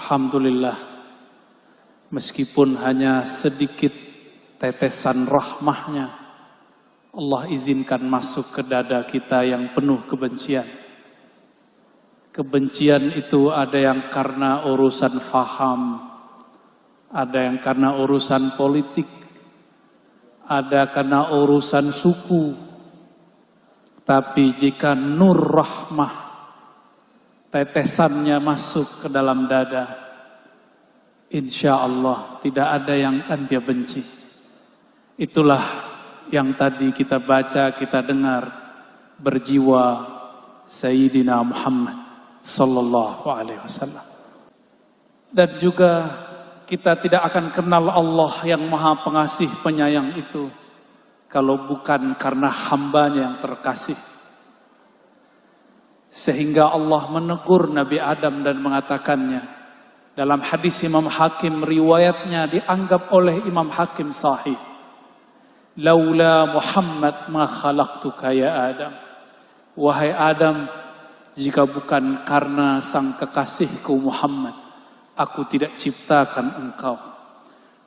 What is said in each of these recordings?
Alhamdulillah. Meskipun hanya sedikit tetesan rahmahnya Allah izinkan masuk ke dada kita yang penuh kebencian. Kebencian itu ada yang karena urusan faham Ada yang karena urusan politik Ada karena urusan suku. Tapi jika nur rahmah tetesannya masuk ke dalam dada, insya Allah tidak ada yang akan dia benci. Itulah yang tadi kita baca, kita dengar berjiwa Sayyidina Muhammad Sallallahu Alaihi Wasallam. Dan juga kita tidak akan kenal Allah yang maha pengasih penyayang itu kalau bukan karena hambanya yang terkasih sehingga Allah menegur Nabi Adam dan mengatakannya. Dalam hadis Imam Hakim riwayatnya dianggap oleh Imam Hakim sahih. Laula Muhammad ma khalaqtuka ya Adam. Wahai Adam, jika bukan karena sang kekasihku Muhammad, aku tidak ciptakan engkau.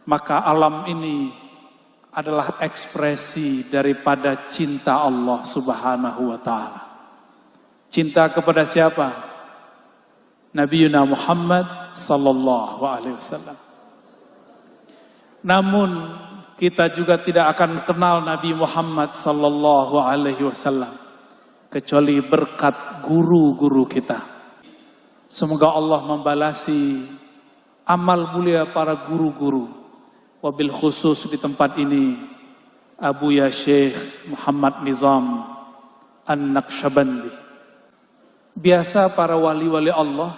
Maka alam ini adalah ekspresi daripada cinta Allah Subhanahu wa taala. Cinta kepada siapa? Nabi Yuna Muhammad sallallahu alaihi wasallam. Namun kita juga tidak akan kenal Nabi Muhammad sallallahu alaihi wasallam kecuali berkat guru-guru kita. Semoga Allah membalasi amal mulia para guru-guru. Wabil khusus di tempat ini Abu Ya Syekh Muhammad Nizam An-Naqsyabandi Biasa para wali-wali Allah,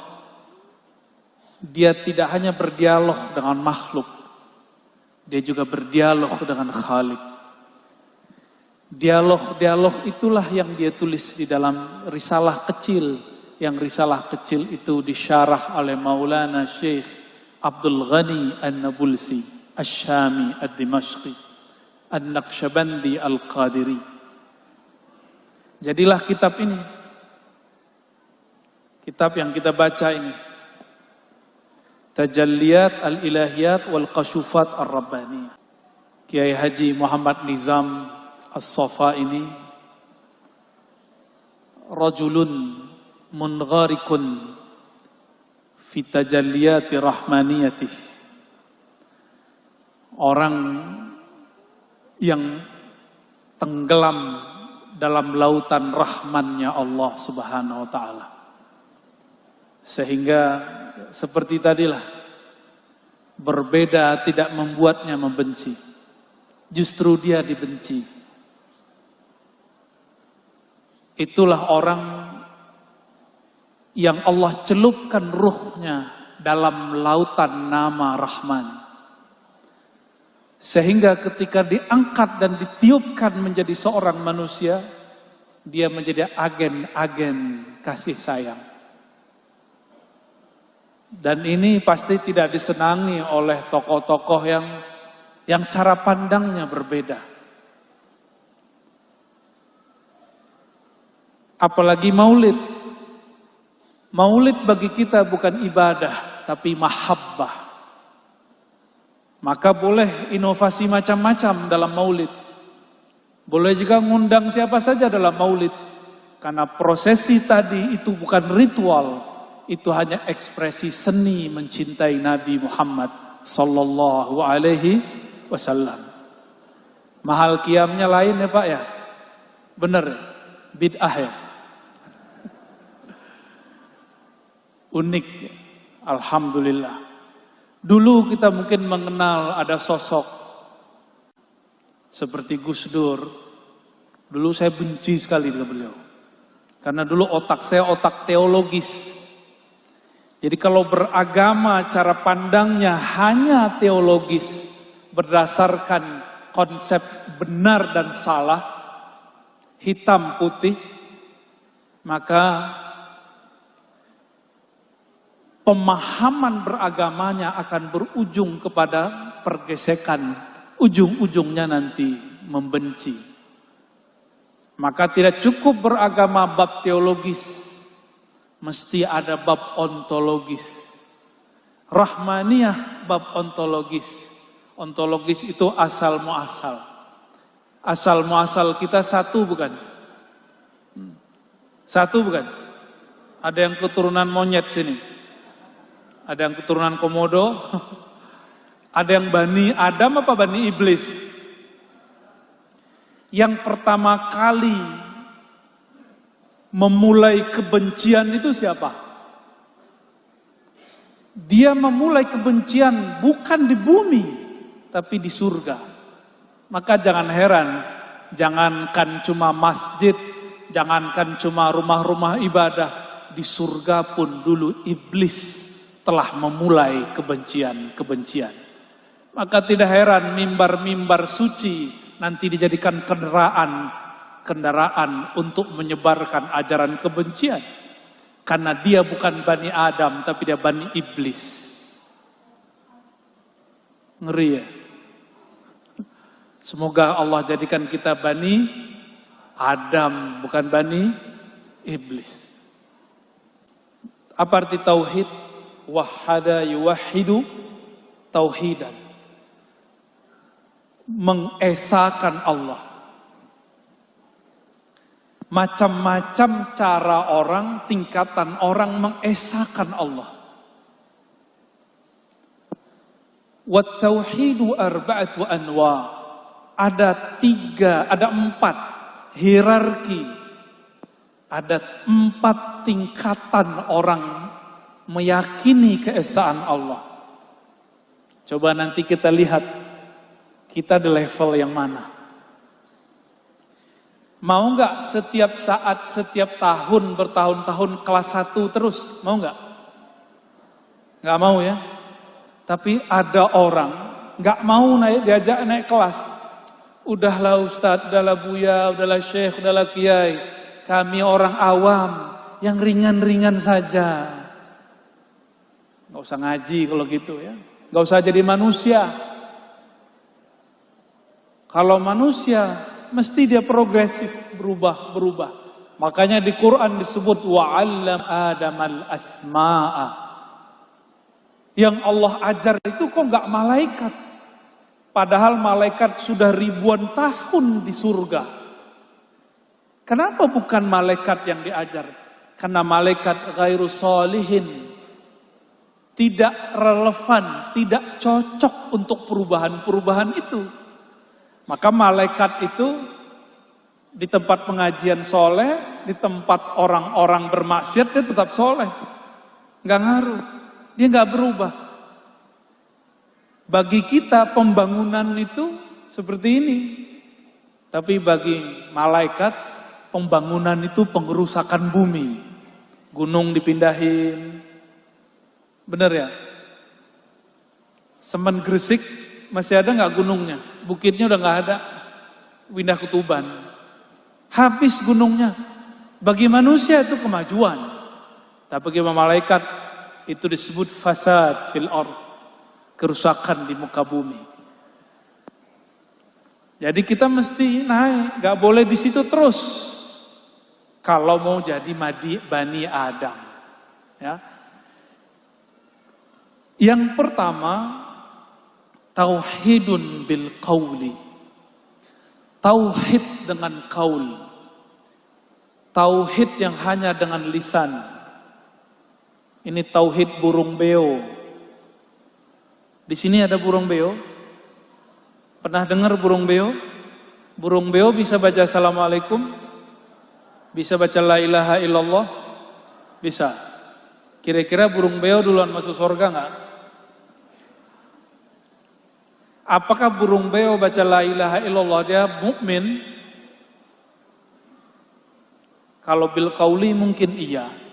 dia tidak hanya berdialog dengan makhluk, dia juga berdialog dengan Khalik. Dialog-dialog itulah yang dia tulis di dalam risalah kecil, yang risalah kecil itu disyarah oleh Maulana Syekh Abdul Ghani An-Nabulsi, Ash-Shami Ad-Dimashqi, An-Naqsyabandi Al-Qadiri. Jadilah kitab ini Kitab yang kita baca ini. Tajalliyat al-ilahiyat wal qashufat ar-rabbaniyah. Kiai Haji Muhammad Nizam As-Safa ini rajulun mungharikun fi tajalliyati rahmaniyatih. Orang yang tenggelam dalam lautan rahmannya Allah Subhanahu wa taala. Sehingga seperti tadilah berbeda tidak membuatnya membenci. Justru dia dibenci. Itulah orang yang Allah celupkan ruhnya dalam lautan nama Rahman. Sehingga ketika diangkat dan ditiupkan menjadi seorang manusia, dia menjadi agen-agen kasih sayang. Dan ini pasti tidak disenangi oleh tokoh-tokoh yang yang cara pandangnya berbeda. Apalagi maulid. Maulid bagi kita bukan ibadah, tapi mahabbah. Maka boleh inovasi macam-macam dalam maulid. Boleh juga ngundang siapa saja dalam maulid. Karena prosesi tadi itu bukan ritual, itu hanya ekspresi seni mencintai Nabi Muhammad sallallahu alaihi wasallam. Mahal kiamnya lain ya Pak ya? Benar bid'ah ya? Unik Alhamdulillah. Dulu kita mungkin mengenal ada sosok seperti Gus Dur. Dulu saya benci sekali dengan beliau. Karena dulu otak saya otak teologis. Jadi kalau beragama cara pandangnya hanya teologis berdasarkan konsep benar dan salah, hitam putih, maka pemahaman beragamanya akan berujung kepada pergesekan, ujung-ujungnya nanti membenci. Maka tidak cukup beragama bab teologis, mesti ada bab ontologis. Rahmaniyah bab ontologis. Ontologis itu asal muasal. Asal muasal kita satu bukan? Hmm. Satu bukan? Ada yang keturunan monyet sini. Ada yang keturunan komodo. Ada yang bani Adam apa bani iblis? Yang pertama kali memulai kebencian itu siapa? Dia memulai kebencian bukan di bumi, tapi di surga. Maka jangan heran, jangankan cuma masjid, jangankan cuma rumah-rumah ibadah, di surga pun dulu iblis telah memulai kebencian-kebencian. Maka tidak heran mimbar-mimbar suci nanti dijadikan kendaraan kendaraan untuk menyebarkan ajaran kebencian. Karena dia bukan Bani Adam, tapi dia Bani Iblis. Ngeri ya. Semoga Allah jadikan kita Bani Adam, bukan Bani Iblis. Apa arti tauhid? Wahada yuwahidu tauhidan. Mengesahkan Allah. Macam-macam cara orang, tingkatan orang mengesahkan Allah. Wat-tauhidu arba'atu anwa. Ada tiga, ada empat hierarki. Ada empat tingkatan orang meyakini keesaan Allah. Coba nanti kita lihat kita di level yang mana. Mau nggak setiap saat, setiap tahun, bertahun-tahun kelas satu terus? Mau nggak? Nggak mau ya? Tapi ada orang nggak mau naik diajak naik kelas. Udahlah Ustadz, udahlah Buya, udahlah Syekh, udahlah Kiai. Kami orang awam yang ringan-ringan saja. Nggak usah ngaji kalau gitu ya. Nggak usah jadi manusia. Kalau manusia mesti dia progresif berubah-berubah. Makanya di Quran disebut wa'allam Adam al-asma'a. Yang Allah ajar itu kok nggak malaikat. Padahal malaikat sudah ribuan tahun di surga. Kenapa bukan malaikat yang diajar? Karena malaikat ghairu solihin. Tidak relevan, tidak cocok untuk perubahan-perubahan itu. Maka malaikat itu di tempat pengajian soleh, di tempat orang-orang bermaksiat dia tetap soleh. Nggak ngaruh, dia nggak berubah. Bagi kita pembangunan itu seperti ini. Tapi bagi malaikat pembangunan itu pengerusakan bumi. Gunung dipindahin. Bener ya? Semen Gresik masih ada nggak gunungnya? Bukitnya udah nggak ada. Pindah ke Tuban. Habis gunungnya. Bagi manusia itu kemajuan. Tapi bagi malaikat itu disebut fasad fil ard. Kerusakan di muka bumi. Jadi kita mesti naik, nggak boleh di situ terus. Kalau mau jadi madi bani Adam, ya. Yang pertama Tauhidun bil qawli. Tauhid dengan kaul. Tauhid yang hanya dengan lisan. Ini tauhid burung beo. Di sini ada burung beo. Pernah dengar burung beo? Burung beo bisa baca assalamualaikum, bisa baca la ilaha illallah, bisa. Kira-kira burung beo duluan masuk surga nggak? Apakah burung beo baca la ilaha illallah dia mukmin? Kalau bil kauli mungkin iya.